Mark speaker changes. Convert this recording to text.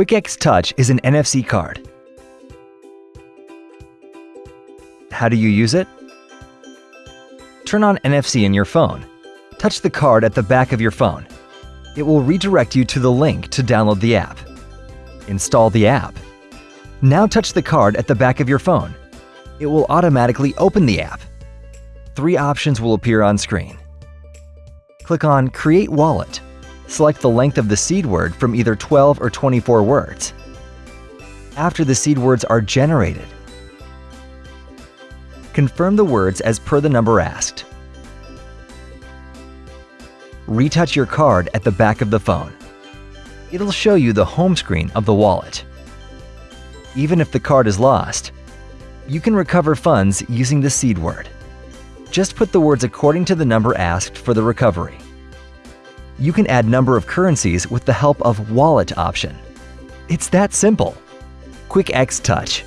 Speaker 1: QuickX Touch is an NFC card. How do you use it? Turn on NFC in your phone. Touch the card at the back of your phone. It will redirect you to the link to download the app. Install the app. Now touch the card at the back of your phone. It will automatically open the app. Three options will appear on screen. Click on Create Wallet. Select the length of the seed word from either 12 or 24 words. After the seed words are generated, confirm the words as per the number asked. Retouch your card at the back of the phone. It'll show you the home screen of the wallet. Even if the card is lost, you can recover funds using the seed word. Just put the words according to the number asked for the recovery. You can add number of currencies with the help of Wallet option. It's that simple. QuickX Touch